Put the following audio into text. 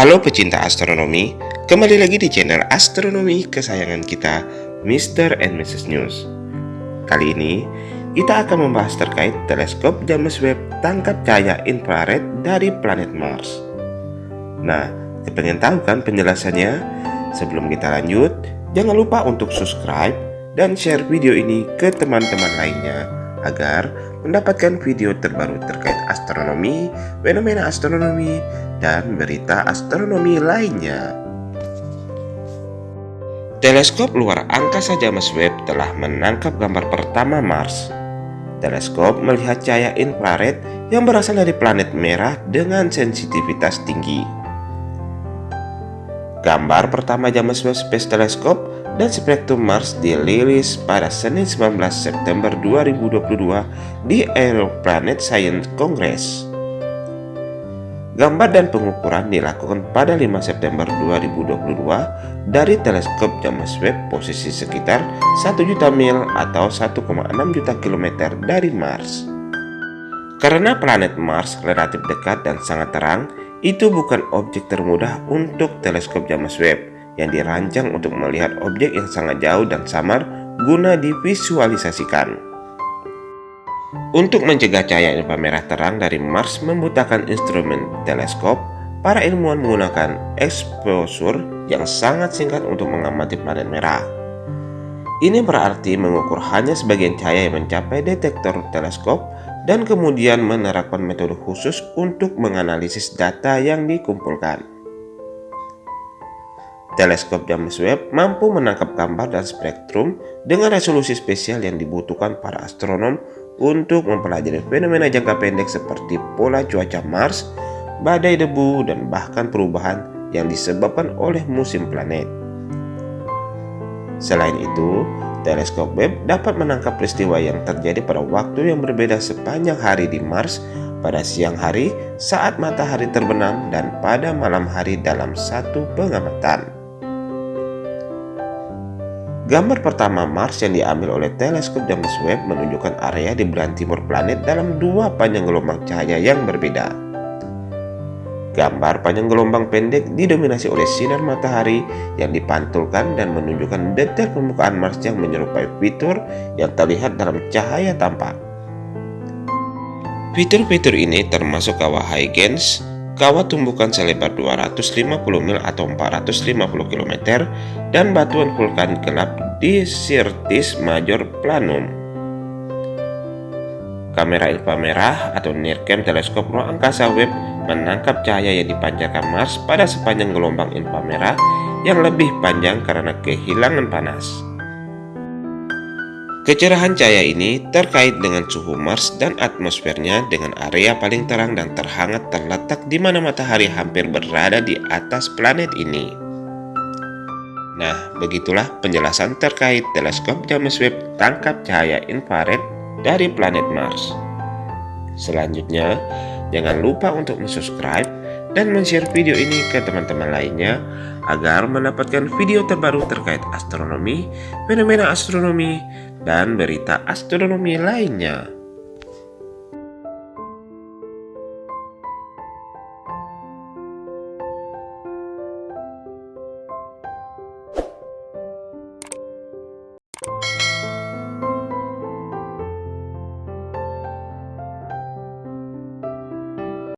Halo pecinta astronomi, kembali lagi di channel astronomi kesayangan kita, Mr. and Mrs. News. Kali ini, kita akan membahas terkait teleskop James Webb tangkap cahaya infrared dari planet Mars. Nah, kepengen tahu kan penjelasannya? Sebelum kita lanjut, jangan lupa untuk subscribe dan share video ini ke teman-teman lainnya agar mendapatkan video terbaru terkait astronomi, fenomena astronomi, dan berita astronomi lainnya. Teleskop luar angkasa James Webb telah menangkap gambar pertama Mars. Teleskop melihat cahaya infrared yang berasal dari planet merah dengan sensitivitas tinggi. Gambar pertama James Webb Space Telescope dan Spektrum Mars dirilis pada Senin 19 September 2022 di Aeroplanet Science Congress. Gambar dan pengukuran dilakukan pada 5 September 2022 dari teleskop James Webb posisi sekitar 1 juta mil atau 1,6 juta kilometer dari Mars. Karena planet Mars relatif dekat dan sangat terang, itu bukan objek termudah untuk teleskop James Webb yang dirancang untuk melihat objek yang sangat jauh dan samar guna divisualisasikan. Untuk mencegah cahaya inframerah terang dari Mars membutuhkan instrumen teleskop, para ilmuwan menggunakan exposure yang sangat singkat untuk mengamati planet merah. Ini berarti mengukur hanya sebagian cahaya yang mencapai detektor teleskop dan kemudian menerapkan metode khusus untuk menganalisis data yang dikumpulkan. Teleskop James Webb mampu menangkap gambar dan spektrum dengan resolusi spesial yang dibutuhkan para astronom untuk mempelajari fenomena jangka pendek seperti pola cuaca Mars, badai debu, dan bahkan perubahan yang disebabkan oleh musim planet. Selain itu, teleskop Webb dapat menangkap peristiwa yang terjadi pada waktu yang berbeda sepanjang hari di Mars pada siang hari saat matahari terbenam dan pada malam hari dalam satu pengamatan. Gambar pertama Mars yang diambil oleh teleskop James Webb menunjukkan area di belahan timur planet dalam dua panjang gelombang cahaya yang berbeda. Gambar panjang gelombang pendek didominasi oleh sinar matahari yang dipantulkan dan menunjukkan detail permukaan Mars yang menyerupai fitur yang terlihat dalam cahaya tampak. Fitur-fitur ini termasuk kawah Huygens, kawah tumbukan selebar 250 mil atau 450 km, dan batuan vulkan gelap di Sirtis Major Planum. Kamera inframerah atau NIRCam teleskop ruang angkasa Webb menangkap cahaya yang dipancarkan Mars pada sepanjang gelombang inframerah yang lebih panjang karena kehilangan panas. Kecerahan cahaya ini terkait dengan suhu Mars dan atmosfernya dengan area paling terang dan terhangat terletak di mana matahari hampir berada di atas planet ini. Nah, begitulah penjelasan terkait teleskop James Webb tangkap cahaya infrared dari planet Mars. Selanjutnya, jangan lupa untuk subscribe dan share video ini ke teman-teman lainnya agar mendapatkan video terbaru terkait astronomi, fenomena astronomi, dan berita astronomi lainnya.